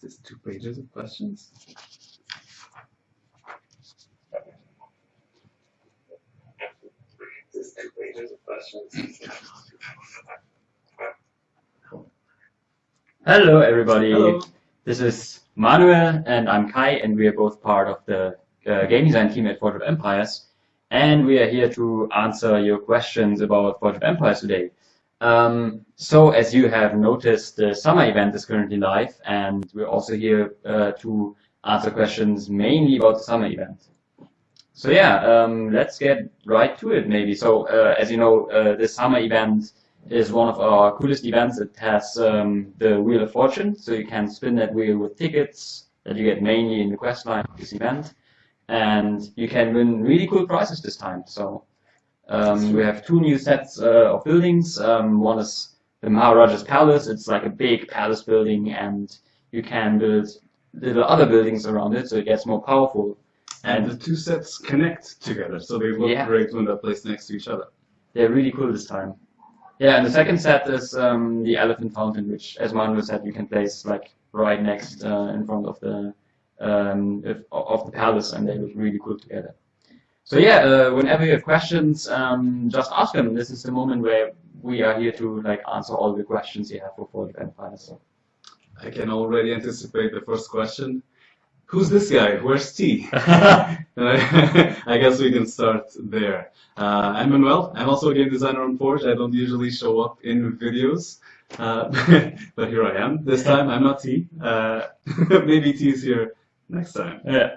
Just two pages of questions. Just two pages of questions. Hello, everybody. Hello. This is Manuel, and I'm Kai, and we are both part of the uh, game design team at Forge of Empires. And we are here to answer your questions about Forge of Empires today. Um, so, as you have noticed, the summer event is currently live, and we're also here uh, to answer questions mainly about the summer event. So yeah, um, let's get right to it maybe. So, uh, as you know, uh, the summer event is one of our coolest events. It has um, the Wheel of Fortune, so you can spin that wheel with tickets that you get mainly in the quest line of this event. And you can win really cool prizes this time. So um, we have two new sets uh, of buildings. Um, one is the Maharaja's Palace. It's like a big palace building, and you can build little other buildings around it, so it gets more powerful. And the two sets connect together, so they look Yeah. great when they're placed next to each other. They're really cool this time. Yeah, and the second set is um, the Elephant Fountain, which, as Manuel said, you can place like right next uh, in front of the um, of the palace, and they look really cool together. So yeah, uh, whenever you have questions, um, just ask them. This is the moment where we are here to like answer all the questions you have for Forge of Empires. So. I can already anticipate the first question. Who's this guy? Where's T? I guess we can start there. Uh, I'm Manuel. I'm also a game designer on Forge. I don't usually show up in videos, uh, but here I am. This time I'm not T. Uh, maybe T is here next time. Yeah.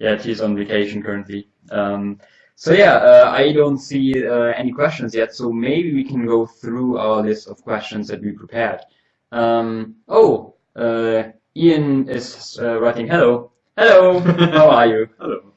Yeah, she's on vacation currently. Um, so yeah, uh, I don't see uh, any questions yet, so maybe we can go through our list of questions that we prepared. Um, oh, uh, Ian is uh, writing, hello. Hello, how are you? Hello.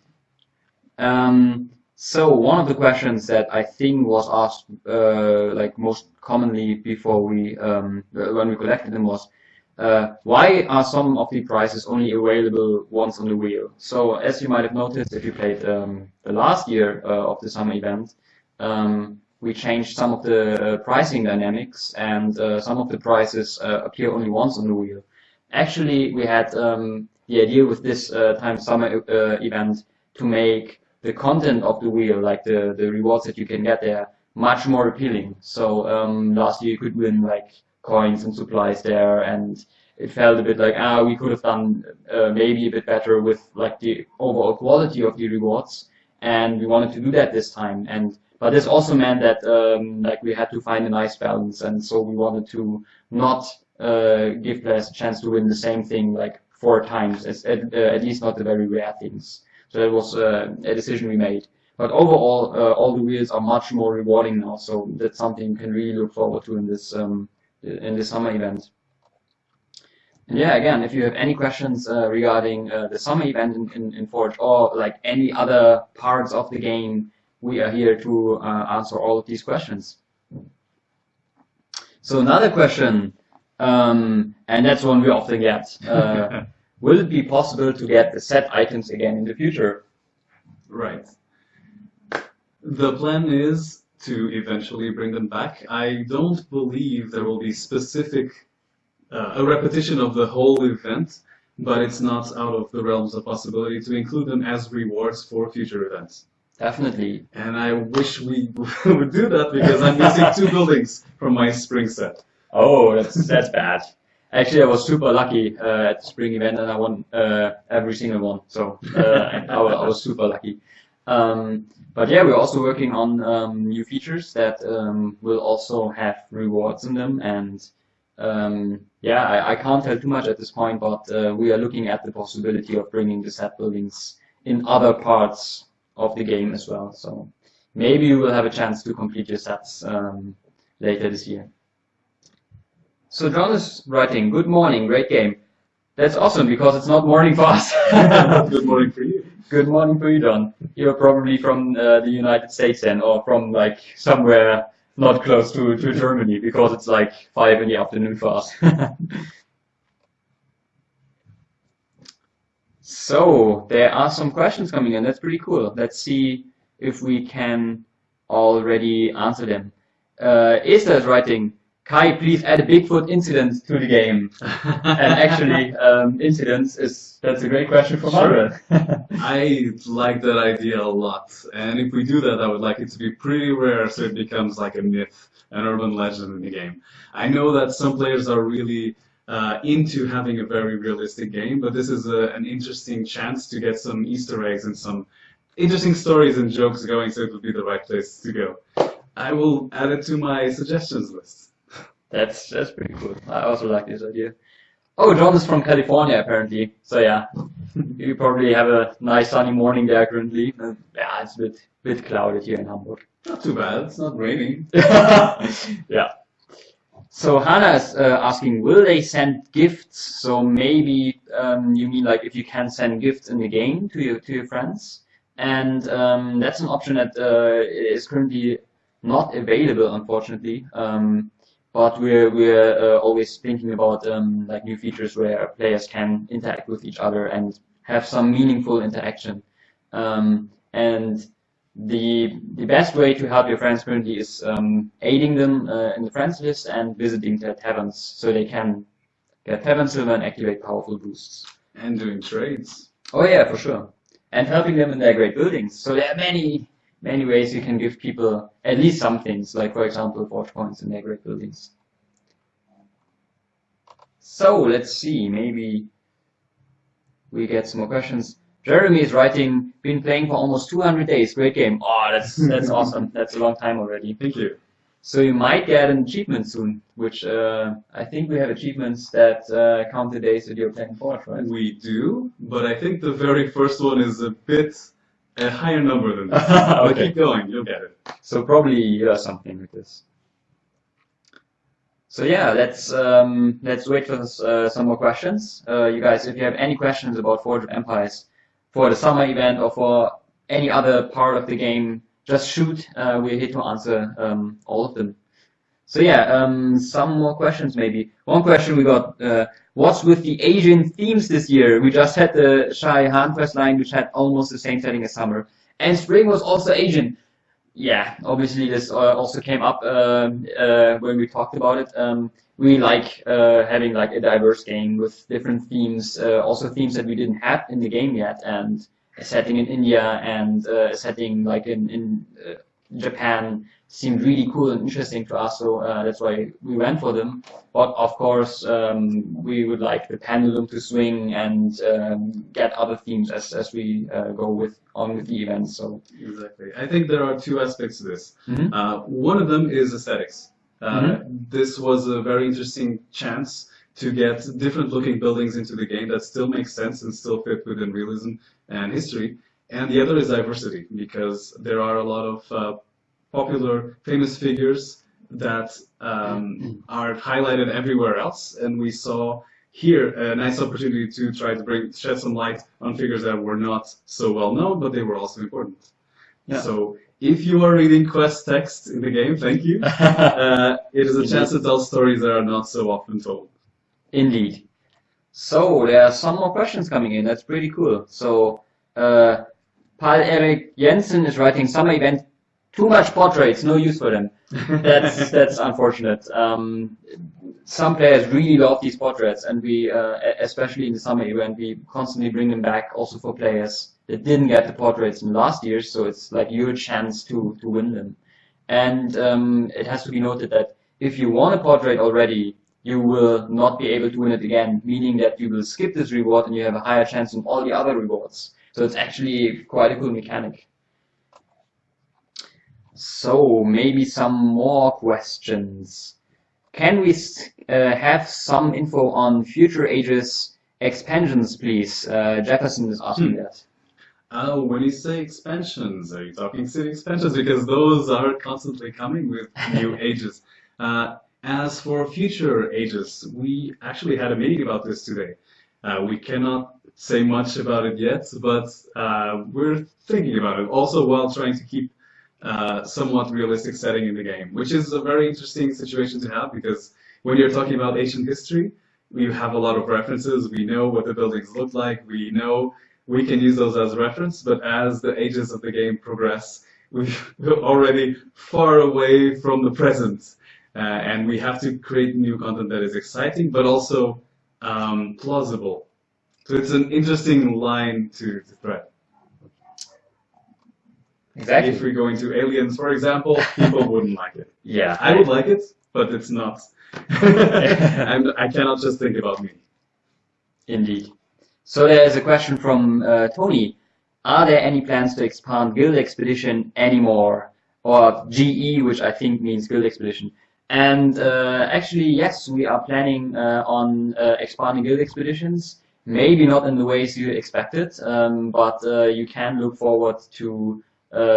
Um, so one of the questions that I think was asked uh, like most commonly before we um, when we collected them was uh, why are some of the prizes only available once on the wheel? So as you might have noticed if you played um, the last year uh, of the summer event, um, we changed some of the uh, pricing dynamics and uh, some of the prizes uh, appear only once on the wheel. Actually, we had um, the idea with this uh, time summer event to make the content of the wheel, like the, the rewards that you can get there, much more appealing. So um, last year you could win like coins and supplies there, and it felt a bit like ah we could have done uh, maybe a bit better with like the overall quality of the rewards, and we wanted to do that this time. And but this also meant that um, like we had to find a nice balance, and so we wanted to not uh, give players a chance to win the same thing like four times, as, at, uh, at least not the very rare things. So that was uh, a decision we made. But overall, uh, all the wheels are much more rewarding now, so that's something you can really look forward to in this um, in the summer event. And yeah, again, if you have any questions uh, regarding uh, the summer event in, in, in Forge or like any other parts of the game, we are here to uh, answer all of these questions. So another question, um, and that's one we often get. Uh, will it be possible to get the set items again in the future? Right. The plan is to eventually bring them back. I don't believe there will be specific uh, a repetition of the whole event, but it's not out of the realms of possibility to include them as rewards for future events. Definitely. And I wish we would do that because I'm missing two buildings from my spring set. Oh, that's that's bad. Actually, I was super lucky uh, at the spring event, and I won uh, every single one. So uh, I, I was super lucky. Um, but yeah, we're also working on um, new features that um, will also have rewards in them. And um, yeah, I, I can't tell too much at this point, but uh, we are looking at the possibility of bringing the set buildings in other parts of the game as well. So maybe you will have a chance to complete your sets um, later this year. So John is writing, good morning, great game. That's awesome because it's not morning for us. Good morning for you. Good morning for you, John. You're probably from uh, the United States then, or from like somewhere not close to, to Germany because it's like five in the afternoon for us. so there are some questions coming in. That's pretty cool. Let's see if we can already answer them. Uh, is writing, Kai, please add a Bigfoot incident to the game. and actually, um, incidents is that's a great question for Sure. Manuel. I like that idea a lot, and if we do that, I would like it to be pretty rare so it becomes like a myth, an urban legend in the game. I know that some players are really uh, into having a very realistic game, but this is a, an interesting chance to get some Easter eggs and some interesting stories and jokes going, so it would be the right place to go. I will add it to my suggestions list. That's that's pretty cool. I also like this idea. Oh, John is from California apparently. So yeah, you probably have a nice sunny morning there currently. Uh, yeah, it's a bit bit clouded here in Hamburg. Not too bad, it's not raining. yeah. So Hannah is uh, asking, will they send gifts? So maybe um, you mean like if you can send gifts in the game to your to your friends, and um, that's an option that uh, is currently not available, unfortunately. Um, but we're we're uh, always thinking about um, like new features where players can interact with each other and have some meaningful interaction. Um, and the the best way to help your friends currently is um, aiding them uh, in the friends list and visiting their taverns so they can get tavern silver and activate powerful boosts. And doing trades. Oh yeah, for sure. And helping them in their great buildings. So there are many many ways you can give people at least some things, like for example forge points in their great buildings. So let's see, maybe we get some more questions. Jeremy is writing, been playing for almost 200 days, great game. Oh, that's that's awesome. That's a long time already. Thank you. So you might get an achievement soon, which uh, I think we have achievements that uh, count the days that you're playing Forge, right? We do, but I think the very first one is a bit a higher number than this. But Okay. keep going, you'll get it. So probably uh, something like this. So yeah, let's um, let's wait for uh, some more questions. Uh, you guys, if you have any questions about Forge of Empires for the summer event or for any other part of the game, just shoot. Uh, we're here to answer um, all of them. So yeah, um, some more questions maybe. One question we got: uh, What's with the Asian themes this year? We just had the Shah Jahan quest line, which had almost the same setting as summer, and spring was also Asian. Yeah, obviously this uh, also came up um, uh, when we talked about it. Um, we like uh, having like a diverse game with different themes, uh, also themes that we didn't have in the game yet, and a setting in India and uh, a setting like in in uh, Japan seemed really cool and interesting to us, so uh, that's why we went for them. But of course, um, we would like the pendulum to swing and um, get other themes as as we uh, go with on with the events. So. Exactly. I think there are two aspects to this. Mhm. Uh, one of them is aesthetics. Uh, This was a very interesting chance to get different looking buildings into the game that still make sense and still fit within realism and history. And the other is diversity, because there are a lot of uh, popular, famous figures that um, are highlighted everywhere else, and we saw here a nice opportunity to try to bring shed some light on figures that were not so well known, but they were also important. Yeah. So if you are reading quest text in the game, thank you. Uh, it is a chance to tell stories that are not so often told. Indeed. So there are some more questions coming in. That's pretty cool. So uh, Paul Erik Jensen is writing summer event. Too much portraits, no use for them. That's that's unfortunate. Um, some players really love these portraits, and we, uh, especially in the summer event, we constantly bring them back also for players that didn't get the portraits in last year. So it's like your chance to to win them. And um, it has to be noted that if you won a portrait already, you will not be able to win it again, meaning that you will skip this reward and you have a higher chance in all the other rewards. So it's actually quite a cool mechanic. So maybe some more questions. Can we uh, have some info on future ages expansions, please? Uh, Jefferson is asking Hmm. that. Uh, when you say expansions, are you talking city expansions? Because those are constantly coming with new ages. Uh, as for future ages, we actually had a meeting about this today. Uh, we cannot say much about it yet, but uh, we're thinking about it. Also, while trying to keep uh, somewhat realistic setting in the game, which is a very interesting situation to have because when you're talking about ancient history, we have a lot of references. We know what the buildings look like. We know we can use those as reference, but as the ages of the game progress, we're already far away from the present. uh, and we have to create new content that is exciting, but also um, plausible. So it's an interesting line to, to thread. Exactly. If we go into aliens, for example, people wouldn't like it. Yeah. I would like it, but it's not. and I cannot just think about me. Indeed. So there's a question from uh, Tony. Are there any plans to expand Guild Expedition anymore? Or GE, which I think means Guild Expedition. And uh, actually, yes, we are planning uh, on uh, expanding Guild Expeditions. Maybe not in the ways you expected, um, but uh, you can look forward to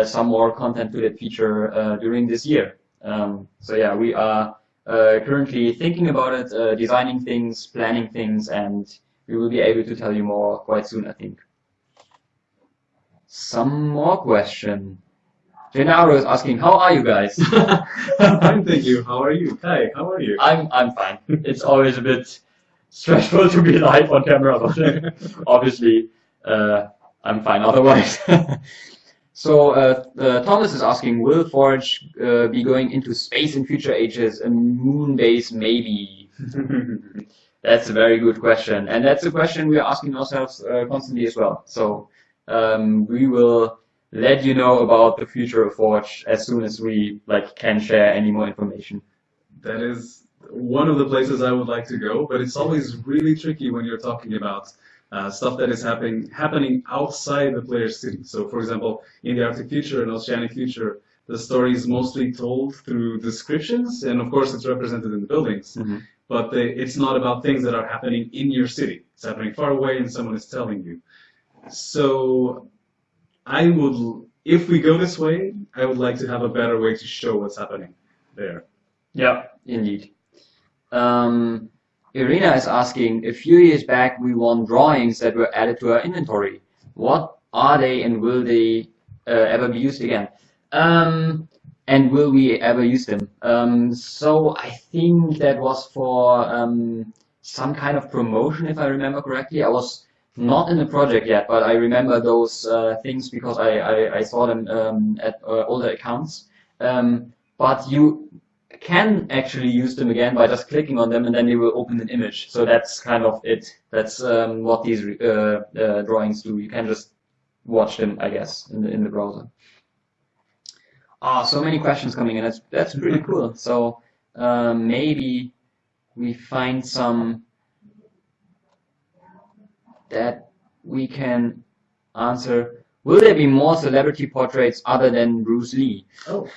some more content to that feature uh, during this year. Um, so yeah, we are uh, currently thinking about it, uh, designing things, planning things, and we will be able to tell you more quite soon, I think. Some more question. Gennaro is asking, how are you guys? I'm fine, thank you. How are you? Hi, how are you? I'm I'm fine. It's always a bit stressful to be live on camera, but obviously uh, I'm fine otherwise. so uh, uh, Thomas is asking, will Forge uh, be going into space in future ages? A moon base, maybe. That's a very good question, and that's a question we are asking ourselves uh, constantly as well. So um, we will let you know about the future of Forge as soon as we like can share any more information. That is one of the places I would like to go, but it's always really tricky when you're talking about uh, stuff that is happening happening outside the player's city. So, for example, in the Arctic Future and Oceanic Future, the story is mostly told through descriptions, and of course, it's represented in the buildings. Mhm. But they, it's not about things that are happening in your city. It's happening far away, and someone is telling you. So, I would, if we go this way, I would like to have a better way to show what's happening there. Yeah, indeed. Um, Irina is asking, a few years back we won drawings that were added to our inventory. What are they and will they uh, ever be used again? Um, and will we ever use them? Um, so I think that was for um, some kind of promotion, if I remember correctly. I was not in the project yet, but I remember those uh, things because I, I, I saw them um, at uh, older accounts. Um, but you can actually use them again by just clicking on them and then they will open an image. So that's kind of it. That's um, what these uh, uh, drawings do. You can just watch them, I guess, in the, in the browser. Ah, so many questions coming in. That's that's pretty cool. So uh, maybe we find some that we can answer. Will there be more celebrity portraits other than Bruce Lee? Oh.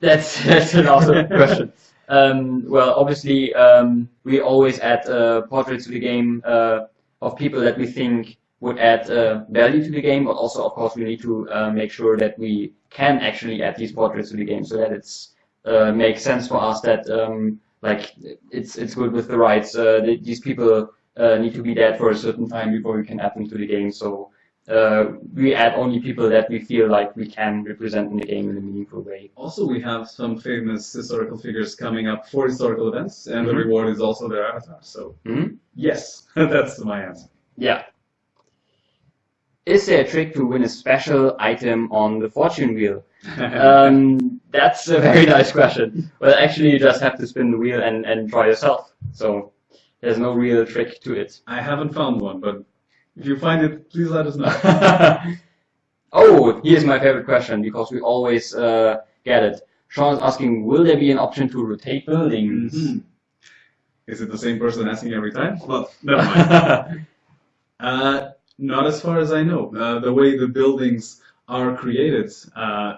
That's that's an awesome question. Um, well, obviously, um, we always add uh, portraits to the game uh, of people that we think would add uh, value to the game, but also, of course, we need to uh, make sure that we can actually add these portraits to the game so that it's uh, makes sense for us that um, like it's it's good with the rights. Uh, these people uh, need to be dead for a certain time before we can add them to the game. So uh, we add only people that we feel like we can represent in the game in a meaningful way. Also, we have some famous historical figures coming up for historical events, and the Mhm. reward is also their avatar. So, Mhm. yes, that's my answer. Yeah. Is there a trick to win a special item on the fortune wheel? Um, that's a very nice question. Well, actually, you just have to spin the wheel and, and try yourself. So there's no real trick to it. I haven't found one, but if you find it, please let us know. oh, here's my favorite question because we always uh, get it. Sean's asking, will there be an option to rotate buildings? Mhm. Is it the same person asking every time? Well, never mind. Uh, not as far as I know. Uh, the way the buildings are created, uh,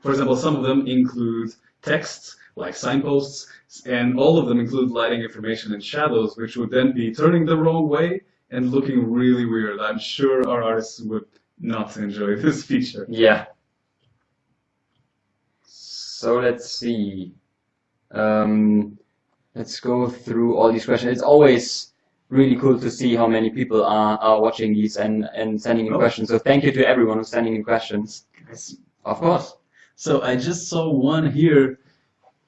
for example, some of them include texts like signposts, and all of them include lighting information and shadows, which would then be turning the wrong way and looking really weird. I'm sure our artists would not enjoy this feature. Yeah. So let's see. Um, let's go through all these questions. It's always really cool to see how many people are, are watching these and, and sending in Oh. questions. So thank you to everyone who's sending in questions. Yes. Of course. So I just saw one here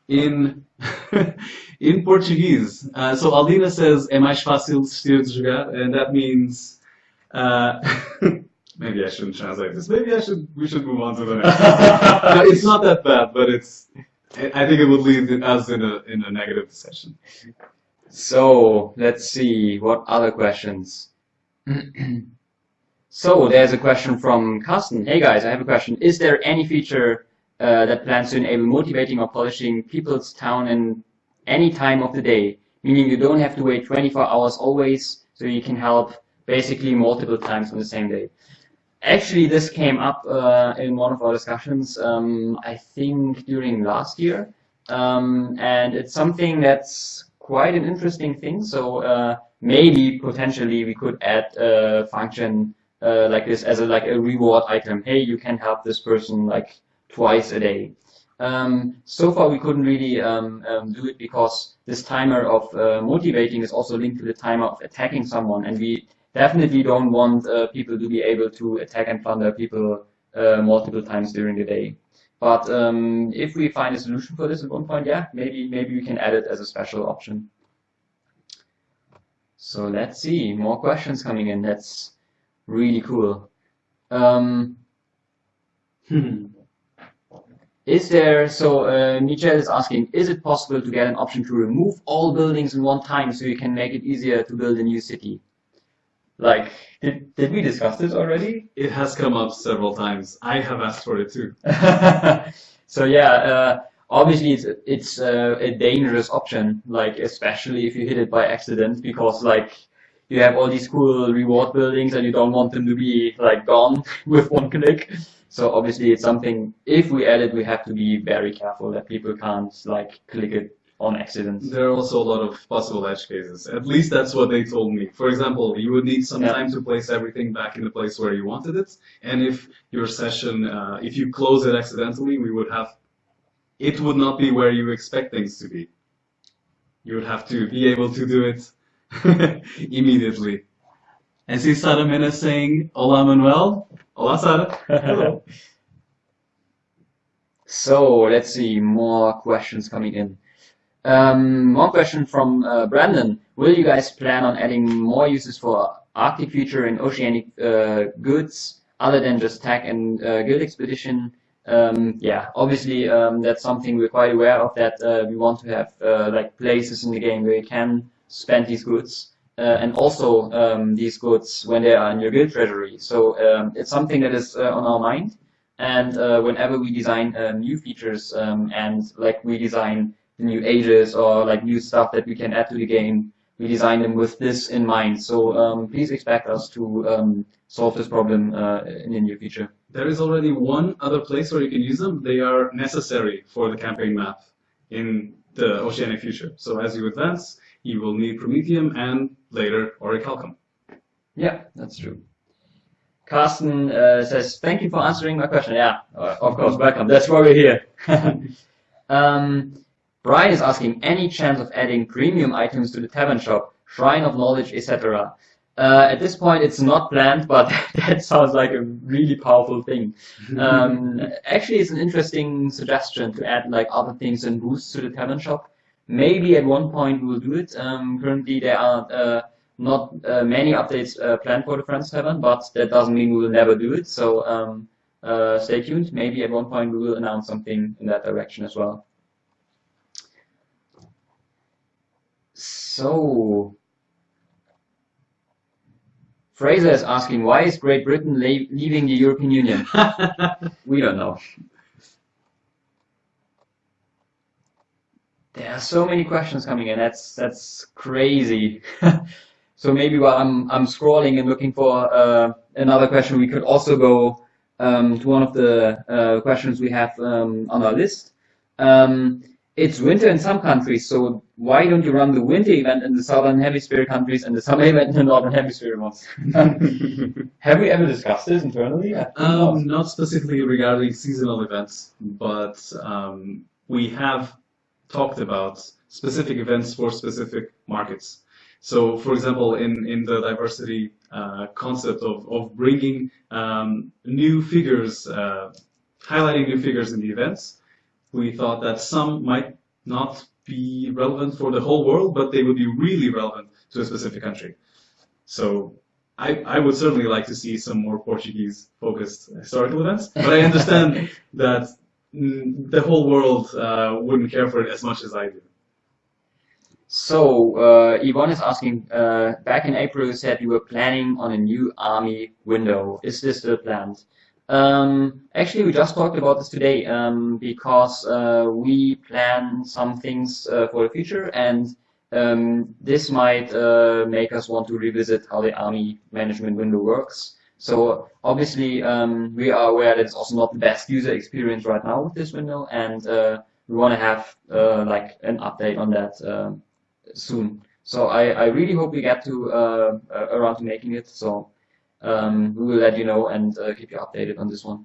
in in Portuguese. Uh, so Aldina says, "É mais fácil desistir de jogar," and that means. Uh, maybe I shouldn't translate this. Maybe I should. We should move on to the next. no, it's not that bad, but it's I think it would lead us in a in a negative discussion. So let's see what other questions. So there's a question from Carsten. Hey guys, I have a question. Is there any feature uh, that plans to enable motivating or polishing people's town in any time of the day? Meaning you don't have to wait 24 hours always, so you can help basically multiple times on the same day. Actually, this came up uh, in one of our discussions, um, I think during last year, um, and it's something that's quite an interesting thing. So uh, maybe potentially we could add a function uh, like this as a like a reward item. Hey, you can help this person like twice a day. Um, so far, we couldn't really um, um, do it because this timer of uh, motivating is also linked to the timer of attacking someone, and we definitely don't want uh, people to be able to attack and plunder people uh, multiple times during the day. But um, if we find a solution for this at one point, yeah, maybe maybe we can add it as a special option. So let's see, more questions coming in. That's really cool. Um, hmm. Is there, so uh, Michel is asking, is it possible to get an option to remove all buildings in one time so you can make it easier to build a new city? Like, did, did we discuss this already? It has come up several times. I have asked for it too. so yeah, uh, obviously it's, it's uh, a dangerous option, like especially if you hit it by accident because like you have all these cool reward buildings and you don't want them to be like gone with one click. So obviously it's something, if we add it, we have to be very careful that people can't like click it on accident. There are also a lot of possible edge cases. At least that's what they told me. For example, you would need some Yeah. time to place everything back in the place where you wanted it. And if your session, uh, if you close it accidentally, we would have, it would not be where you expect things to be. You would have to be able to do it immediately. I see Sara Mena saying, Hola Manuel. Hola Sara. Hello. So let's see, more questions coming in. Um, one question from uh, Brandon. Will you guys plan on adding more uses for Arctic Future and oceanic uh, goods other than just tech and uh, guild expedition? Um, yeah, obviously um, that's something we're quite aware of that uh, we want to have uh, like places in the game where you can spend these goods. Uh, and also um, these goods when they are in your guild treasury. So um, it's something that is uh, on our mind. And uh, whenever we design uh, new features um, and like we design the new ages or like new stuff that we can add to the game, we design them with this in mind. So um, please expect us to um, solve this problem uh, in the near future. There is already one other place where you can use them. They are necessary for the campaign map in the Oceanic Future. So as you advance, you will need Promethium and later Orichalcum. Yeah, that's true. Carsten uh, says, thank you for answering my question. Yeah, uh, of course, welcome. That's why we're here. um, Brian is asking, any chance of adding premium items to the tavern shop, shrine of knowledge, etc.? Uh, at this point, it's not planned, but that sounds like a really powerful thing. Um, actually, it's an interesting suggestion to add like other things and boosts to the tavern shop. Maybe at one point we will do it. Um, currently, there are uh, not uh, many updates uh, planned for the Friends Tavern, but that doesn't mean we will never do it. So um, uh, stay tuned. Maybe at one point we will announce something in that direction as well. So, Fraser is asking, why is Great Britain leaving the European Union? We don't know. There are so many questions coming in. That's that's crazy. so maybe while I'm I'm scrolling and looking for uh, another question, we could also go um, to one of the uh, questions we have um, on our list. Um, it's winter in some countries, so why don't you run the winter event in the southern hemisphere countries and the summer event in the northern hemisphere ones? have we ever discussed this internally? Not. Um, not specifically regarding seasonal events, but um, we have talked about specific events for specific markets. So, for example, in, in the diversity uh, concept of, of bringing um, new figures, uh, highlighting new figures in the events, we thought that some might not be relevant for the whole world, but they would be really relevant to a specific country. So I, I would certainly like to see some more Portuguese focused historical events, but I understand that the whole world uh, wouldn't care for it as much as I do. So, uh, Yvonne is asking, uh, back in April you said you were planning on a new army window. Is this still planned? Um, actually, we just talked about this today um, because uh, we plan some things uh, for the future, and um, this might uh, make us want to revisit how the army management window works. So obviously, um, we are aware that it's also not the best user experience right now with this window, and uh, we want to have uh, like an update on that um, soon. So I, I really hope we get to uh, around to making it. So um, we will let you know and uh, keep you updated on this one.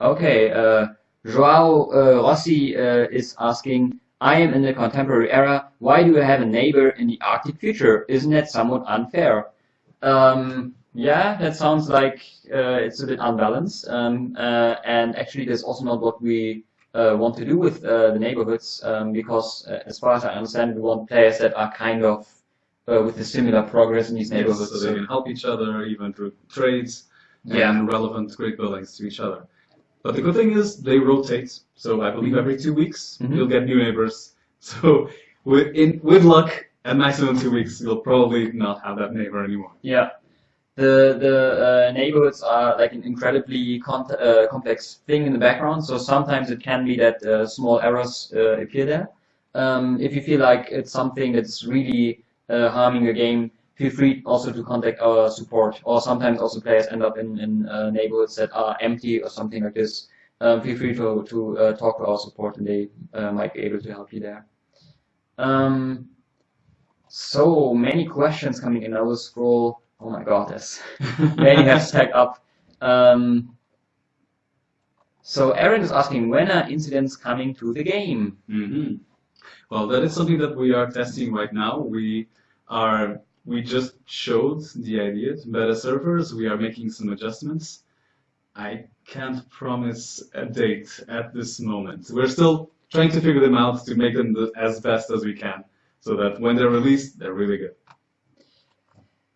okay, uh, Joao uh, Rossi uh, is asking, I am in the contemporary era, why do I have a neighbor in the Arctic future? Isn't that somewhat unfair? Um, yeah, that sounds like uh, it's a bit unbalanced, um, uh, and actually that's also not what we want to do with the neighborhoods, um, because as far as I understand, we want players that are kind of uh, with a similar progress in these neighborhoods. Yes, so they can help each other, even through trades Yeah. and relevant great buildings to each other. But the good thing is they rotate. So I believe every two weeks Mhm. you'll get new neighbors. So with in, with luck, at maximum two weeks, you'll probably not have that neighbor anymore. Yeah. The the uh, neighborhoods are like an incredibly uh, complex thing in the background. So sometimes it can be that uh, small errors uh, appear there. Um, if you feel like it's something that's really uh, harming your game, feel free also to contact our support. Or sometimes also players end up in, in uh, neighborhoods that are empty or something like this. Um, feel free to to talk to our support, and they might be able to help you there. Um, so many questions coming in. I will scroll. Oh my god, there's many stacked up. Um, so Aaron is asking, when are incidents coming to the game? hmm Well, that is something that we are testing right now. We are we just showed the idea to beta servers. We are making some adjustments. I can't promise a date at this moment. We're still trying to figure them out to make them the, as best as we can, so that when they're released, they're really good.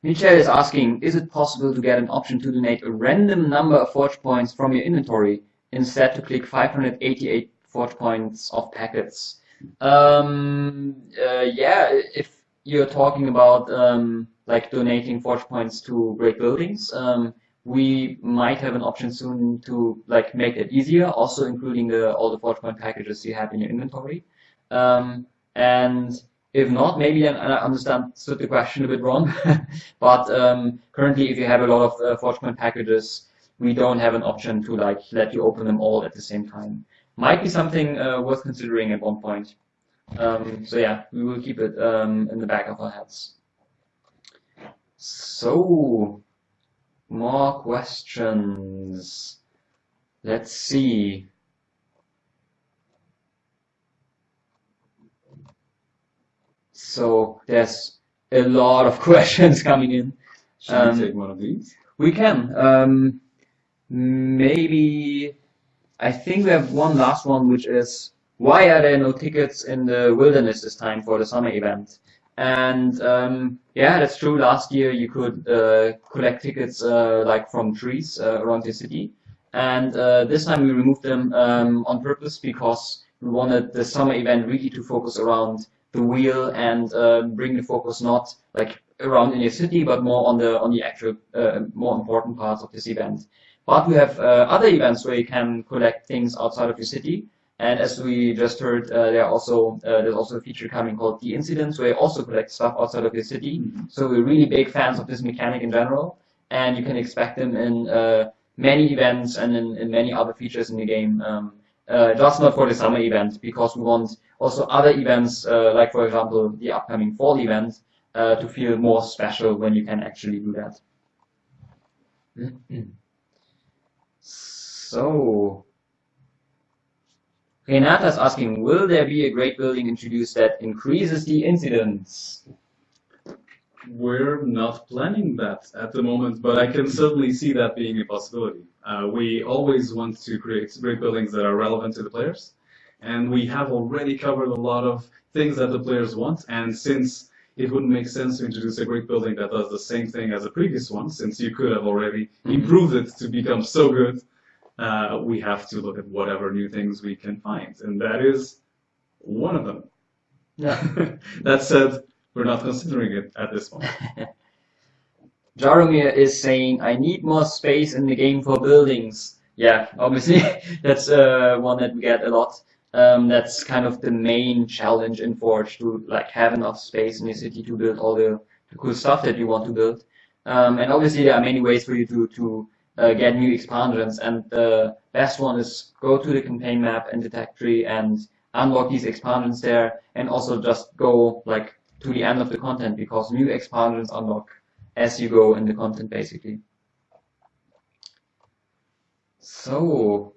Michelle is asking, is it possible to get an option to donate a random number of forge points from your inventory instead to click 588 forge points of packets? Um, uh, yeah, if you're talking about um, like donating forge points to great buildings, um, we might have an option soon to like make it easier, also including the all the forge point packages you have in your inventory. Um, and if not, maybe I understood the question a bit wrong. but um, currently, if you have a lot of uh, forge point packages, we don't have an option to like let you open them all at the same time. Might be something uh, worth considering at one point. Um, so yeah, we will keep it um, in the back of our heads. So, more questions. Let's see. So there's a lot of questions coming in. Should Um, we take one of these? We can. Um, maybe I think we have one last one, which is why are there no tickets in the wilderness this time for the summer event? And um, yeah, that's true. Last year you could uh, collect tickets uh, like from trees uh, around the city, and uh, this time we removed them um, on purpose because we wanted the summer event really to focus around the wheel and uh, bring the focus not like around in your city, but more on the on the actual uh, more important parts of this event. But we have uh, other events where you can collect things outside of your city. And as we just heard, uh, there are also uh, there's also a feature coming called the incidents where you also collect stuff outside of your city. Mhm. So we're really big fans of this mechanic in general, and you can expect them in uh, many events and in, in many other features in the game. Um, uh, just not for the summer event because we want also other events, uh, like for example the upcoming fall event, uh, to feel more special when you can actually do that. So, Renata is asking, will there be a great building introduced that increases the incidence? We're not planning that at the moment, but I can certainly see that being a possibility. Uh, we always want to create great buildings that are relevant to the players, and we have already covered a lot of things that the players want. And since it wouldn't make sense to introduce a great building that does the same thing as the previous one, since you could have already Mhm. improved it to become so good, uh, we have to look at whatever new things we can find, and that is one of them. Yeah. that said, we're not considering it at this point. Jaromir is saying, I need more space in the game for buildings. Yeah, obviously, that's uh, one that we get a lot. Um, that's kind of the main challenge in Forge to like have enough space in the city to build all the, the cool stuff that you want to build. Um, and obviously, there are many ways for you to to uh, get new expansions. And the best one is go to the campaign map and the tech tree and unlock these expansions there, and also just go like to the end of the content because new expansions unlock as you go in the content basically. So,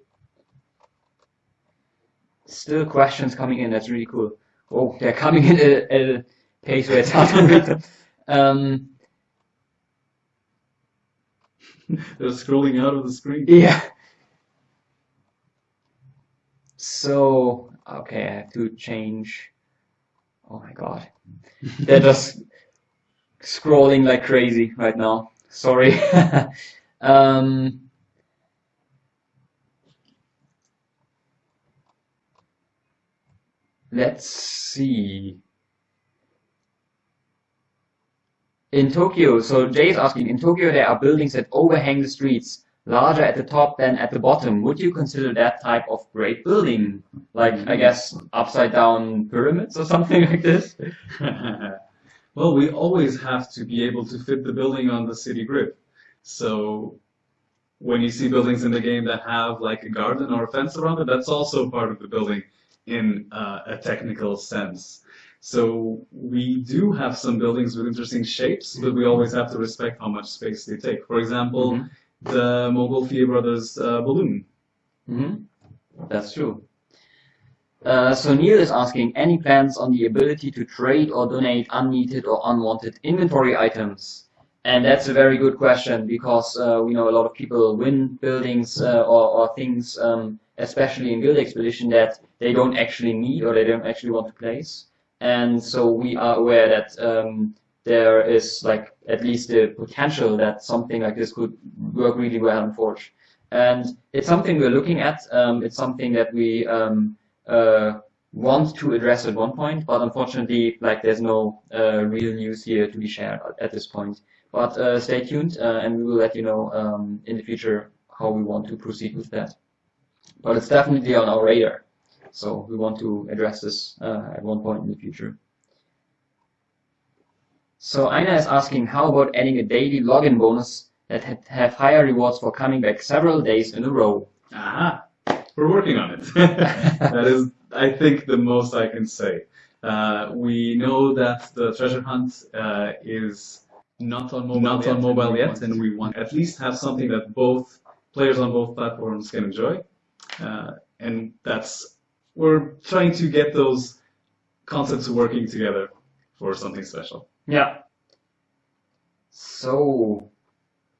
still questions coming in. That's really cool. Oh, they're coming in at, at a pace where it's hard to read them. Um, They're scrolling out of the screen. yeah. So, okay, I have to change. Oh my god. They're just scrolling like crazy right now. Sorry. um, let's see. In Tokyo, so Jay is asking, in Tokyo there are buildings that overhang the streets, larger at the top than at the bottom. Would you consider that type of great building? Like, I guess, upside down pyramids or something like this? well, we always have to be able to fit the building on the city grid. So when you see buildings in the game that have like a garden or a fence around it, that's also part of the building in uh, a technical sense. So we do have some buildings with interesting shapes, but we always have to respect how much space they take. For example, Mhm. the Montgolfier Brothers uh, balloon. hmm That's true. Uh, so Neil is asking, any plans on the ability to trade or donate unneeded or unwanted inventory items? And that's a very good question because uh, we know a lot of people win buildings uh, or, or things, um, especially in Guild Expedition, that they don't actually need or they don't actually want to place. And so we are aware that um, there is like at least the potential that something like this could work really well in Forge. And it's something we're looking at. Um, it's something that we um, uh, want to address at one point, but unfortunately, like there's no uh, real news here to be shared at, this point. But uh, stay tuned, uh, and we will let you know um, in the future how we want to proceed with that. But it's definitely on our radar, so we want to address this uh, at one point in the future. So Aina is asking, how about adding a daily login bonus that had have higher rewards for coming back several days in a row? Aha! We're working on it. that is, I think, the most I can say. Uh, we know that the treasure hunt uh, is Not on mobile not yet. on mobile We yet, want- and we want at least have something that both players on both platforms can enjoy. Uh, and that's we're trying to get those concepts working together for something special. Yeah. So,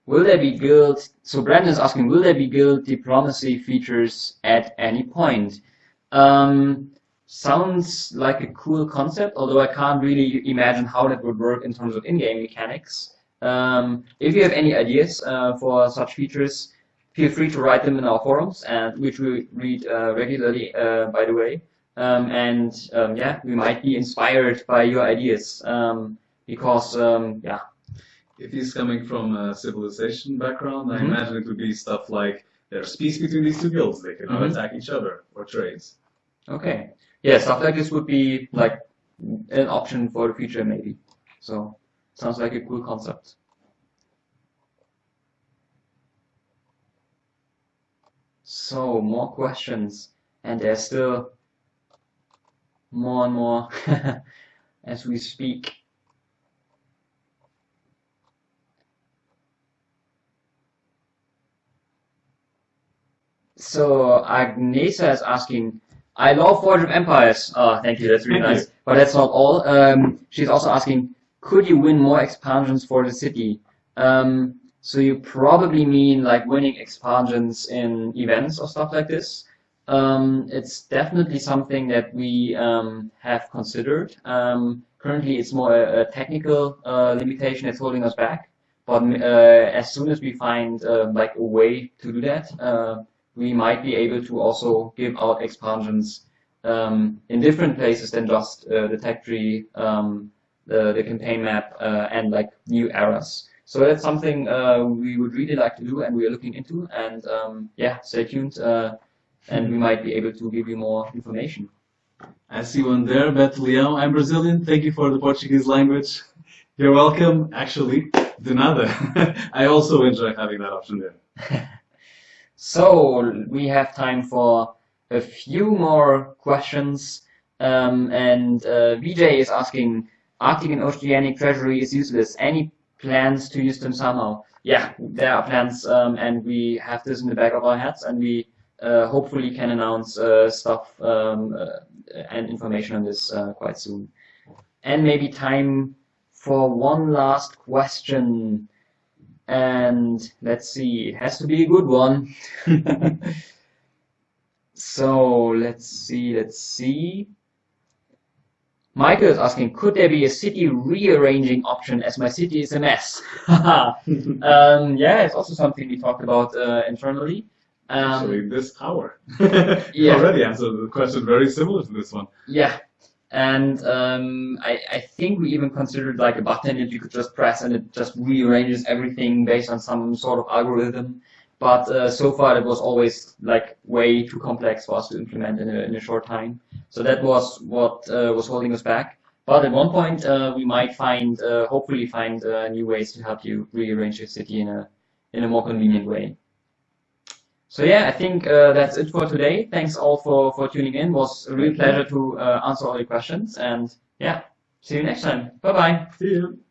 will there be guild? So Brandon's asking, will there be guild diplomacy features at any point? Um, sounds like a cool concept, although I can't really imagine how that would work in terms of in-game mechanics. Um, if you have any ideas uh, for such features, feel free to write them in our forums, and which we read uh, regularly, uh, by the way. Um, and um, yeah, we might be inspired by your ideas. Um, because um, yeah, If he's coming from a civilization background, I Mhm. imagine it would be stuff like there's peace between these two guilds, they cannot Mhm. attack each other or trades. okay, yeah, stuff like this would be like an option for the future maybe. So sounds like a cool concept. So more questions, and there's still more and more as we speak. So Agnesa is asking, I love Forge of Empires. Oh, thank you, that's really Thank nice. But that's not all. Um, she's also asking, could you win more expansions for the city? Um, so you probably mean like winning expansions in events or stuff like this. Um, it's definitely something that we um, have considered. Um, currently, it's more a, a technical uh, limitation that's holding us back. But uh, as soon as we find uh, like a way to do that, uh, we might be able to also give out expansions um, in different places than just uh, the tech tree, um, the, the campaign map, uh, and like new eras. So that's something uh, we would really like to do and we are looking into. And um, yeah, stay tuned uh, and we might be able to give you more information. I see one there, Beto Leão. I'm Brazilian. Thank you for the Portuguese language. You're welcome. Actually, de nada. I also enjoy having that option there. so we have time for a few more questions. Um, and uh, VJ is asking, Arctic and Oceanic Treasury is useless. Any plans to use them somehow? Yeah, there are plans, um, and we have this in the back of our heads, and we uh, hopefully can announce uh, stuff um, uh, and information on this uh, quite soon. And maybe time for one last question. And let's see, it has to be a good one. so let's see, let's see. Michael is asking, could there be a city rearranging option as my city is a mess? um, yeah, it's also something we talked about uh, internally. Um, Actually, this hour. yeah. already answered the question very similar to this one. Yeah, and um, I, I think we even considered like a button that you could just press and it just rearranges everything based on some sort of algorithm. But uh, so far, it was always like way too complex for us to implement in a, in a short time. So that was what uh, was holding us back. But at one point, uh, we might find, uh, hopefully, find uh, new ways to help you rearrange your city in a in a more convenient way. So yeah, I think that's it for today. Thanks all for for tuning in. It was a real pleasure to answer all your questions. And yeah, see you next time. Bye bye. See you.